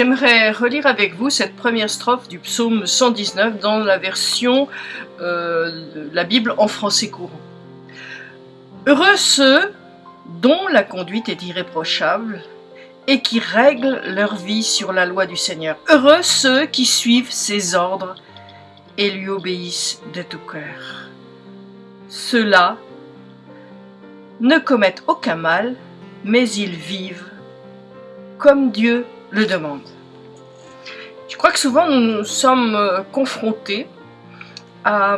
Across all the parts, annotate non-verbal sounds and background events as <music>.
J'aimerais relire avec vous cette première strophe du psaume 119 dans la version euh, de la Bible en français courant. Heureux ceux dont la conduite est irréprochable et qui règlent leur vie sur la loi du Seigneur. Heureux ceux qui suivent ses ordres et lui obéissent de tout cœur. Ceux-là ne commettent aucun mal, mais ils vivent comme Dieu le demande. Je crois que souvent nous sommes euh, confrontés à,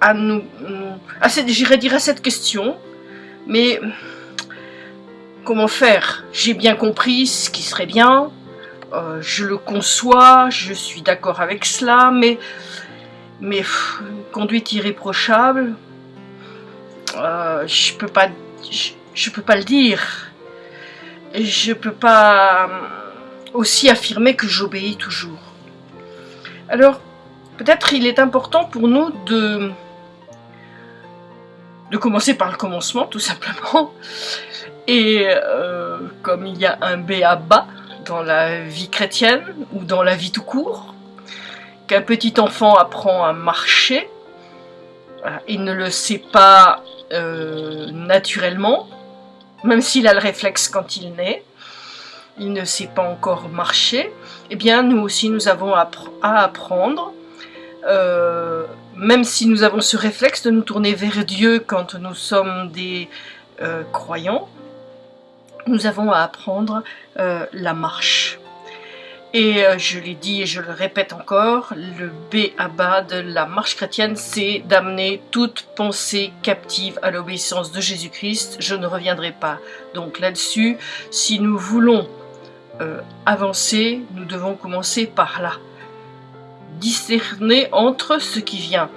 à nous, à cette, dire à cette question, mais comment faire? J'ai bien compris ce qui serait bien, euh, je le conçois, je suis d'accord avec cela, mais, mais conduite irréprochable, euh, je peux je peux pas le dire je peux pas euh, aussi affirmer que j'obéis toujours. Alors, peut-être il est important pour nous de, commencer par le commencement, tout simplement. Et euh, comme il y a un B à bas dans la vie chrétienne, ou dans la vie tout court, qu'un petit enfant apprend à marcher, il ne le sait pas euh, naturellement, même s'il a le réflexe quand il naît, il ne sait pas encore marcher, eh bien nous aussi nous avons à, apprendre, euh, même si nous avons ce réflexe de nous tourner vers Dieu quand nous sommes des euh, croyants, nous avons à apprendre euh, la marche. Et euh, je l'ai dit et je le répète encore, le B à bas de la marche chrétienne, c'est d'amener toute pensée captive à l'obéissance de Jésus-Christ. Je ne reviendrai pas donc là-dessus. Si nous voulons euh, avancer, nous devons commencer par là. Discerner entre ce qui vient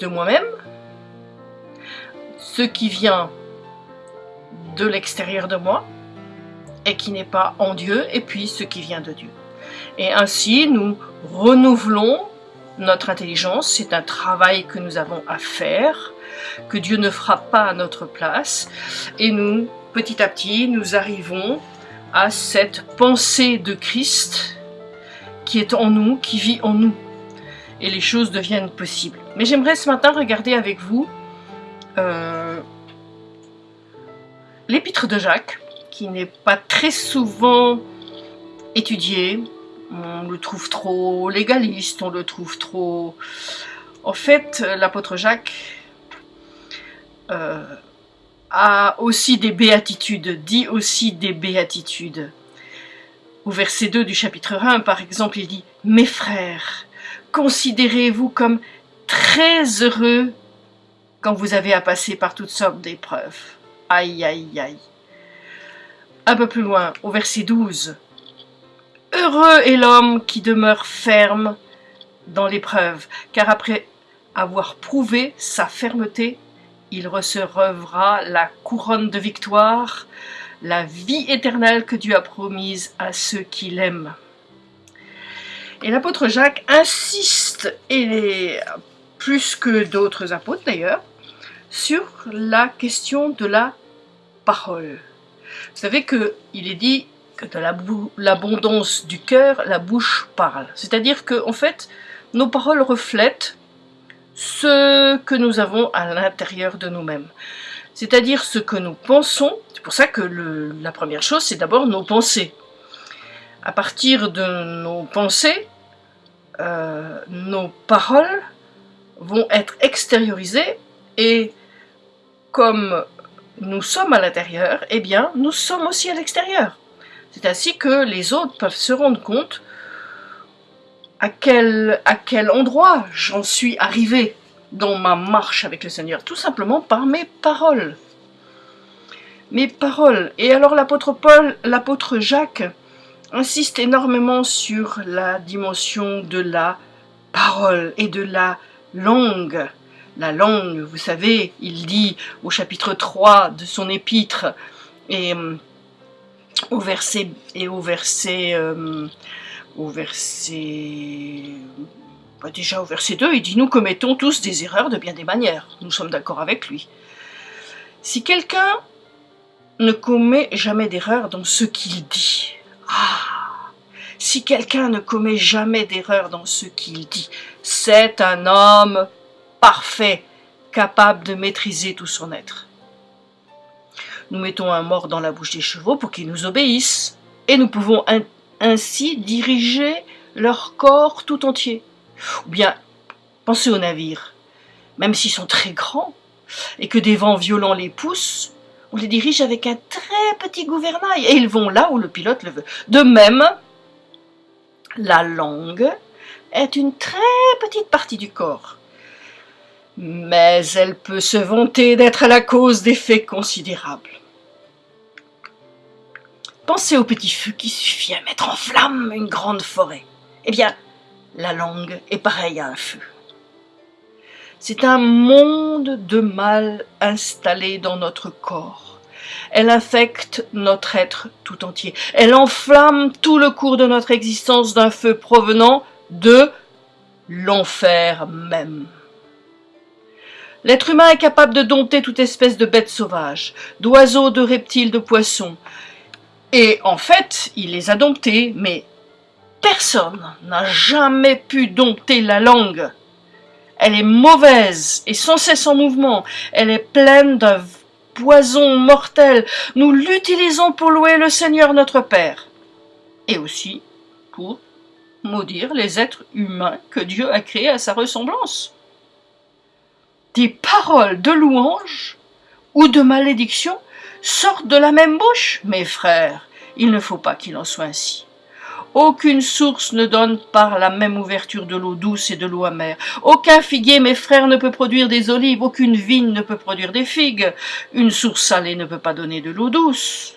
de moi-même, ce qui vient de l'extérieur de moi, et qui n'est pas en Dieu, et puis ce qui vient de Dieu. Et ainsi, nous renouvelons notre intelligence, c'est un travail que nous avons à faire, que Dieu ne fera pas à notre place, et nous, petit à petit, nous arrivons à cette pensée de Christ qui est en nous, qui vit en nous, et les choses deviennent possibles. Mais j'aimerais ce matin regarder avec vous euh, l'épître de Jacques, qui n'est pas très souvent étudié. On le trouve trop légaliste, on le trouve trop... En fait, l'apôtre Jacques euh, a aussi des béatitudes, dit aussi des béatitudes. Au verset 2 du chapitre 1, par exemple, il dit « Mes frères, considérez-vous comme très heureux quand vous avez à passer par toutes sortes d'épreuves. » Aïe, aïe, aïe. Un peu plus loin, au verset 12. Heureux est l'homme qui demeure ferme dans l'épreuve, car après avoir prouvé sa fermeté, il recevra la couronne de victoire, la vie éternelle que Dieu a promise à ceux qui l'aiment. Et l'apôtre Jacques insiste, et plus que d'autres apôtres d'ailleurs, sur la question de la parole. Vous savez qu'il est dit que de l'abondance du cœur, la bouche parle. C'est-à-dire que, en fait, nos paroles reflètent ce que nous avons à l'intérieur de nous-mêmes. C'est-à-dire ce que nous pensons. C'est pour ça que la première chose, c'est d'abord nos pensées. À partir de nos pensées, euh, nos paroles vont être extériorisées et comme nous sommes à l'intérieur, eh bien, nous sommes aussi à l'extérieur. C'est ainsi que les autres peuvent se rendre compte à quel, à quel endroit j'en suis arrivé dans ma marche avec le Seigneur, tout simplement par mes paroles. Mes paroles. Et alors l'apôtre Paul, l'apôtre Jacques, insiste énormément sur la dimension de la parole et de la langue la langue, vous savez, il dit au chapitre 3 de son épître, et euh, au verset, et au verset, euh, bah, déjà au verset 2, il dit « Nous commettons tous des erreurs de bien des manières. » Nous sommes d'accord avec lui. Si quelqu'un ne commet jamais d'erreur dans ce qu'il dit, si quelqu'un ne commet jamais d'erreur dans ce qu'il dit, c'est un homme parfait, capable de maîtriser tout son être. Nous mettons un mort dans la bouche des chevaux pour qu'ils nous obéissent, et nous pouvons ainsi diriger leur corps tout entier. Ou bien, pensez aux navires. Même s'ils sont très grands, et que des vents violents les poussent, on les dirige avec un très petit gouvernail, et ils vont là où le pilote le veut. De même, la langue est une très petite partie du corps, mais elle peut se vanter d'être la cause d'effets considérables. Pensez au petit feu qui suffit à mettre en flamme une grande forêt. Eh bien, la langue est pareille à un feu. C'est un monde de mal installé dans notre corps. Elle infecte notre être tout entier. Elle enflamme tout le cours de notre existence d'un feu provenant de l'enfer même. L'être humain est capable de dompter toute espèce de bêtes sauvages, d'oiseaux, de reptiles, de poissons. Et en fait, il les a domptés, mais personne n'a jamais pu dompter la langue. Elle est mauvaise et sans cesse en mouvement. Elle est pleine d'un poison mortel. Nous l'utilisons pour louer le Seigneur notre Père. Et aussi pour maudire les êtres humains que Dieu a créés à sa ressemblance. Des paroles de louange ou de malédiction sortent de la même bouche, mes frères. Il ne faut pas qu'il en soit ainsi. Aucune source ne donne par la même ouverture de l'eau douce et de l'eau amère. Aucun figuier, mes frères, ne peut produire des olives, aucune vigne ne peut produire des figues. Une source salée ne peut pas donner de l'eau douce.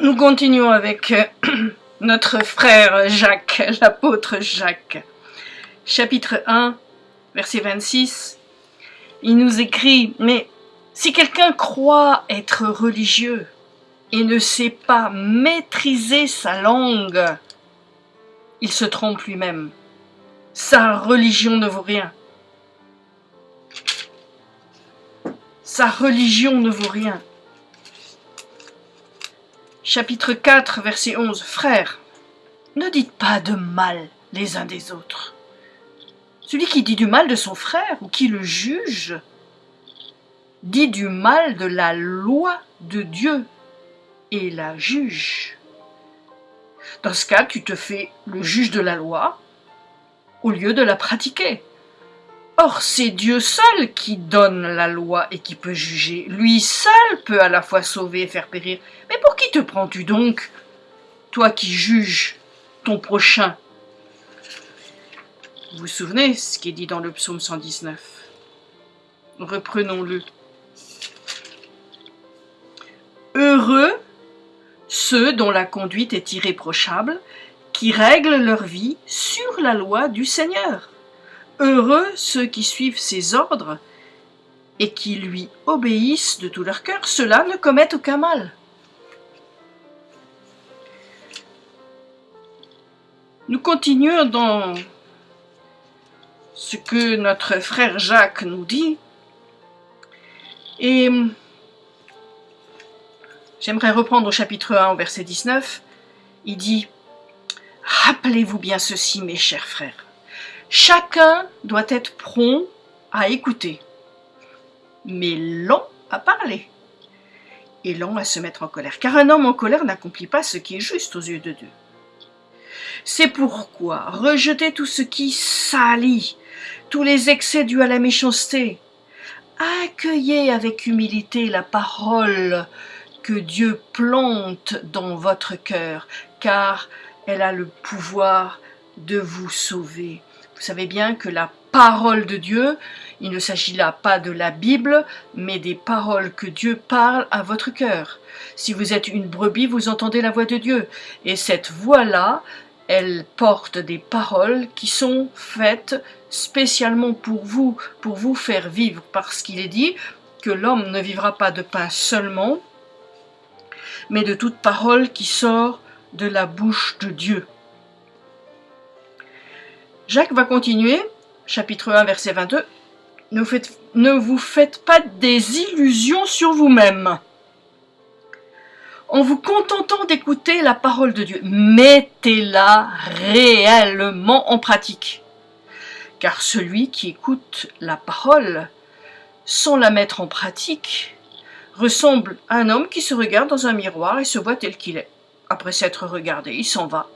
Nous continuons avec euh, <clears throat> notre frère Jacques, l'apôtre Jacques. Chapitre 1, verset 26. Il nous écrit, mais si quelqu'un croit être religieux et ne sait pas maîtriser sa langue, il se trompe lui-même. Sa religion ne vaut rien. Sa religion ne vaut rien. Chapitre 4, verset 11. Frères, ne dites pas de mal les uns des autres. Celui qui dit du mal de son frère ou qui le juge dit du mal de la loi de Dieu et la juge. Dans ce cas, tu te fais le juge de la loi au lieu de la pratiquer. Or, c'est Dieu seul qui donne la loi et qui peut juger. Lui seul peut à la fois sauver et faire périr. Mais pour qui te prends-tu donc, toi qui juges ton prochain Vous vous souvenez ce qui est dit dans le psaume 119 Reprenons-le. Heureux ceux dont la conduite est irréprochable, qui règlent leur vie sur la loi du Seigneur. Heureux ceux qui suivent ses ordres et qui lui obéissent de tout leur cœur, ceux-là ne commettent aucun mal. Nous continuons dans ce que notre frère Jacques nous dit. Et J'aimerais reprendre au chapitre 1, au verset 19. Il dit « Rappelez-vous bien ceci, mes chers frères. Chacun doit être prompt à écouter, mais lent à parler, et lent à se mettre en colère. Car un homme en colère n'accomplit pas ce qui est juste aux yeux de Dieu. C'est pourquoi rejetez tout ce qui salit, tous les excès dus à la méchanceté. Accueillez avec humilité la parole que Dieu plante dans votre cœur, car elle a le pouvoir de vous sauver. Vous savez bien que la parole de Dieu, il ne s'agit là pas de la Bible, mais des paroles que Dieu parle à votre cœur. Si vous êtes une brebis, vous entendez la voix de Dieu. Et cette voix-là, elle porte des paroles qui sont faites spécialement pour vous, pour vous faire vivre, parce qu'il est dit que l'homme ne vivra pas de pain seulement, mais de toute parole qui sort de la bouche de Dieu. Jacques va continuer, chapitre 1, verset 22. ne, vous faites pas des illusions sur vous-même. En vous contentant d'écouter la parole de Dieu, mettez-la réellement en pratique. Car celui qui écoute la parole sans la mettre en pratique ressemble à un homme qui se regarde dans un miroir et se voit tel qu'il est. Après s'être regardé, il s'en va.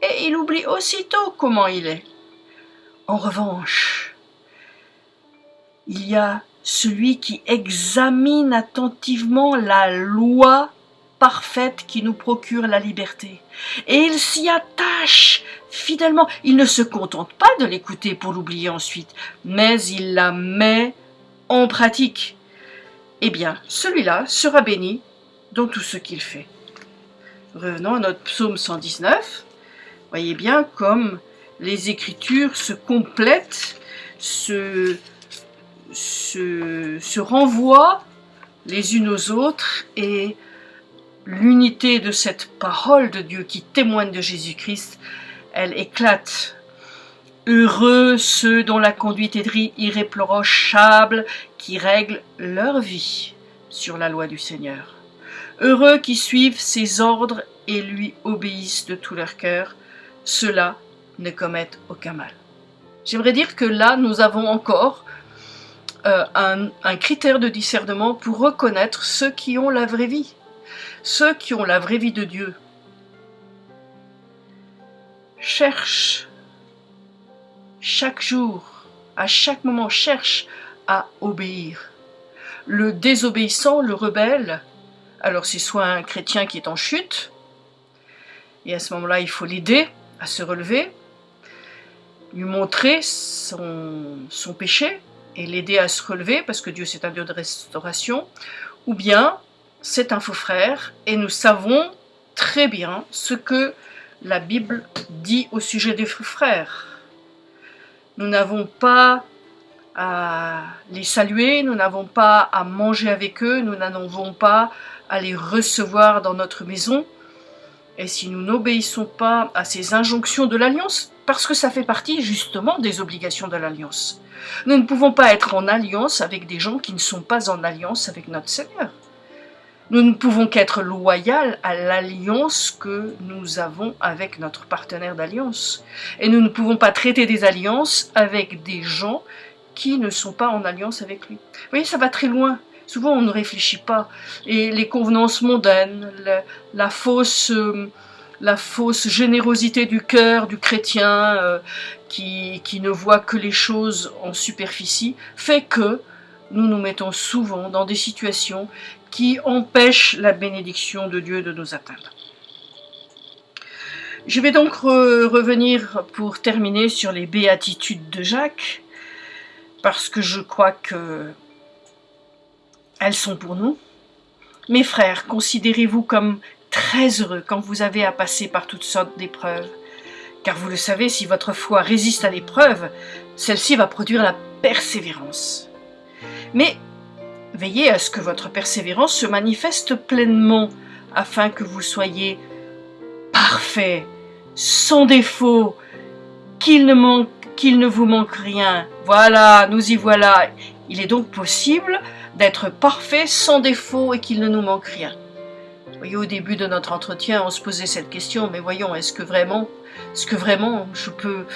Et il oublie aussitôt comment il est. En revanche, il y a celui qui examine attentivement la loi parfaite qui nous procure la liberté. Et il s'y attache fidèlement. Il ne se contente pas de l'écouter pour l'oublier ensuite, mais il la met en pratique. Eh bien, celui-là sera béni dans tout ce qu'il fait. Revenons à notre psaume 119. Voyez bien comme les écritures se complètent, se, se, renvoient les unes aux autres et l'unité de cette parole de Dieu qui témoigne de Jésus-Christ, elle éclate. Heureux ceux dont la conduite est irréprochable, qui règlent leur vie sur la loi du Seigneur. Heureux qui suivent ses ordres et lui obéissent de tout leur cœur, ceux-là ne commettent aucun mal. J'aimerais dire que là, nous avons encore euh, un, un critère de discernement pour reconnaître ceux qui ont la vraie vie. Ceux qui ont la vraie vie de Dieu cherchent chaque jour, à chaque moment, cherchent à obéir. Le désobéissant, le rebelle, alors c'est soit un chrétien qui est en chute, et à ce moment-là, il faut l'aider à se relever, lui montrer son, son péché et l'aider à se relever, parce que Dieu c'est un Dieu de restauration, ou bien c'est un faux frère et nous savons très bien ce que la Bible dit au sujet des faux frères. Nous n'avons pas à les saluer, nous n'avons pas à manger avec eux, nous n'avons pas à les recevoir dans notre maison. Et si nous n'obéissons pas à ces injonctions de l'alliance, parce que ça fait partie justement des obligations de l'alliance, nous ne pouvons pas être en alliance avec des gens qui ne sont pas en alliance avec notre Seigneur. Nous ne pouvons qu'être loyaux à l'alliance que nous avons avec notre partenaire d'alliance. Et nous ne pouvons pas traiter des alliances avec des gens qui ne sont pas en alliance avec lui. Vous voyez, ça va très loin. Souvent, on ne réfléchit pas. Et les convenances mondaines, la, fausse, euh, la fausse générosité du cœur du chrétien euh, qui, ne voit que les choses en superficie, fait que nous nous mettons souvent dans des situations qui empêche la bénédiction de Dieu de nous atteindre. Je vais donc revenir pour terminer sur les béatitudes de Jacques, parce que je crois que elles sont pour nous. Mes frères, considérez-vous comme très heureux quand vous avez à passer par toutes sortes d'épreuves, car vous le savez, si votre foi résiste à l'épreuve, celle-ci va produire la persévérance. Mais Veillez à ce que votre persévérance se manifeste pleinement, afin que vous soyez parfait, sans défaut, qu'il ne, qu'il ne vous manque rien. Voilà, nous y voilà. Il est donc possible d'être parfait, sans défaut et qu'il ne nous manque rien. Voyez, au début de notre entretien, on se posait cette question, mais voyons, est-ce que vraiment, est-ce que vraiment je peux,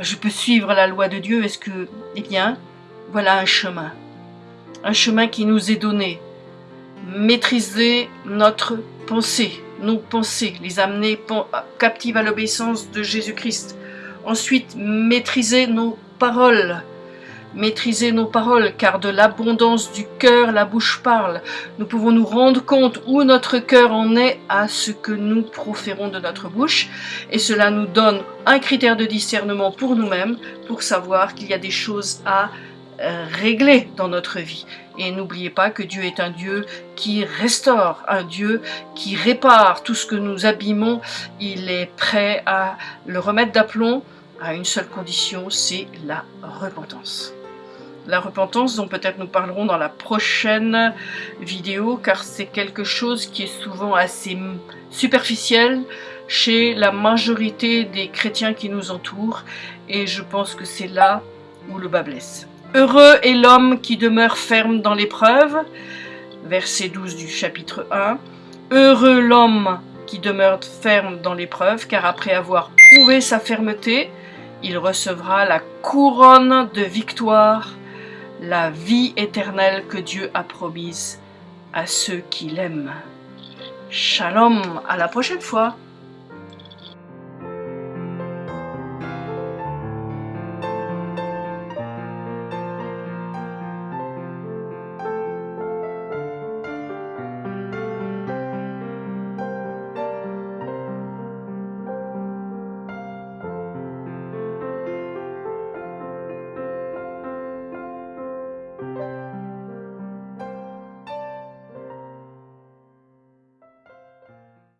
je peux suivre la loi de Dieu? Est-ce que, eh bien, voilà un chemin un chemin qui nous est donné. Maîtriser notre pensée, nos pensées, les amener captives à l'obéissance de Jésus-Christ. Ensuite, maîtriser nos paroles, maîtriser nos paroles, car de l'abondance du cœur la bouche parle. Nous pouvons nous rendre compte où notre cœur en est à ce que nous proférons de notre bouche, et cela nous donne un critère de discernement pour nous-mêmes, pour savoir qu'il y a des choses à euh, régler dans notre vie. Et n'oubliez pas que Dieu est un Dieu qui restaure, un Dieu qui répare tout ce que nous abîmons. Il est prêt à le remettre d'aplomb à une seule condition, c'est la repentance. La repentance dont peut-être nous parlerons dans la prochaine vidéo, car c'est quelque chose qui est souvent assez superficiel chez la majorité des chrétiens qui nous entourent, et je pense que c'est là où le bas blesse. Heureux est l'homme qui demeure ferme dans l'épreuve. Verset 12 du chapitre 1. Heureux l'homme qui demeure ferme dans l'épreuve, car après avoir prouvé sa fermeté, il recevra la couronne de victoire, la vie éternelle que Dieu a promise à ceux qui l'aiment. Shalom, à la prochaine fois